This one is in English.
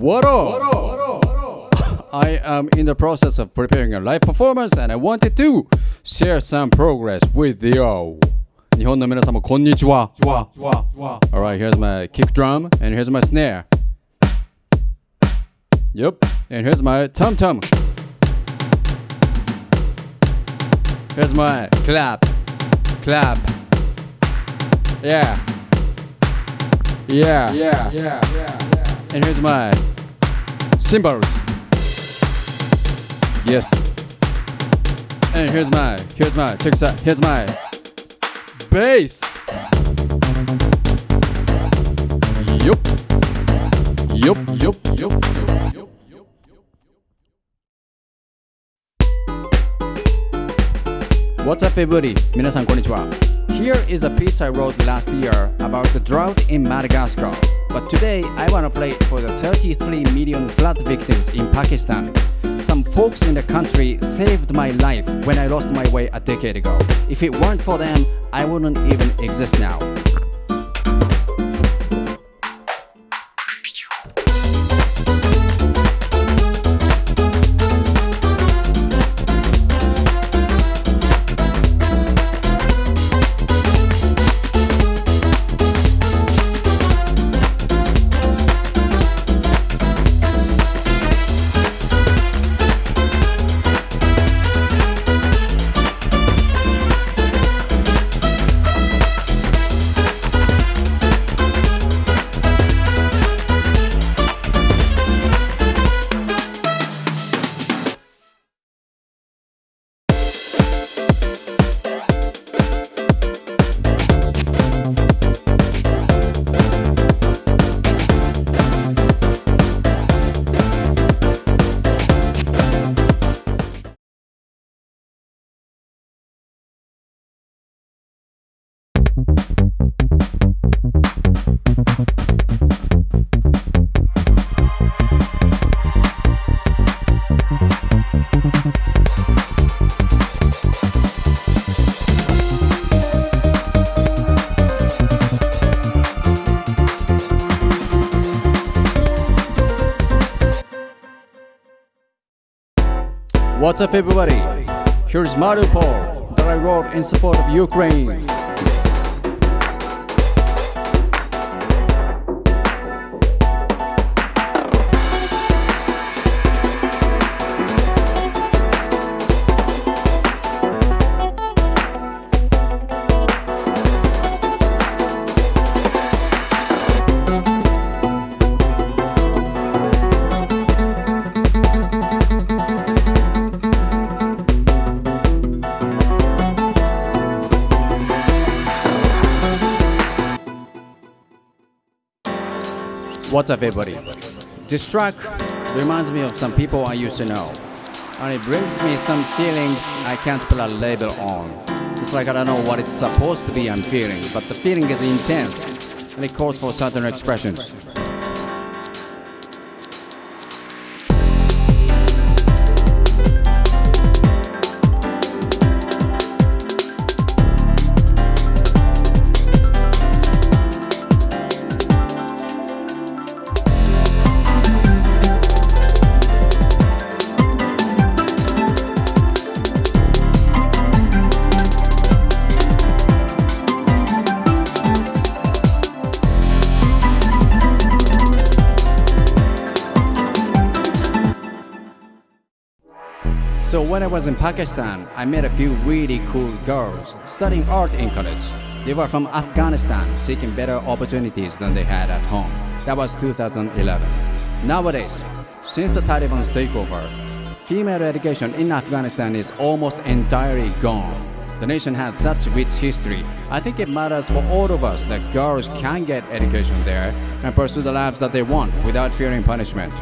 What up? I am in the process of preparing a live performance and I wanted to share some progress with you. 日本の皆様こんにちは。Alright, here's my kick drum and here's my snare. Yep, and here's my tum tum. Here's my clap, clap. Yeah. Yeah. Yeah. Yeah. Yeah. And here's my cymbals. Yes. And here's my, here's my, check this out. Here's my bass. Yup. Yup, yup, yup, yup, yup, yup. What's up everybody? 皆さんこんにちは Here is a piece I wrote last year about the drought in Madagascar. But today I want to play for the 33 million flood victims in Pakistan. Some folks in the country saved my life when I lost my way a decade ago. If it weren't for them, I wouldn't even exist now. What's up everybody? Here's Mariupol that I wrote in support of Ukraine. What's up everybody? This track reminds me of some people I used to know. And it brings me some feelings I can't put a label on. It's like I don't know what it's supposed to be I'm feeling, but the feeling is intense and it calls for certain expressions. So when I was in Pakistan, I met a few really cool girls studying art in college. They were from Afghanistan, seeking better opportunities than they had at home. That was 2011. Nowadays, since the Taliban's takeover, female education in Afghanistan is almost entirely gone. The nation has such rich history. I think it matters for all of us that girls can get education there and pursue the lives that they want without fearing punishment.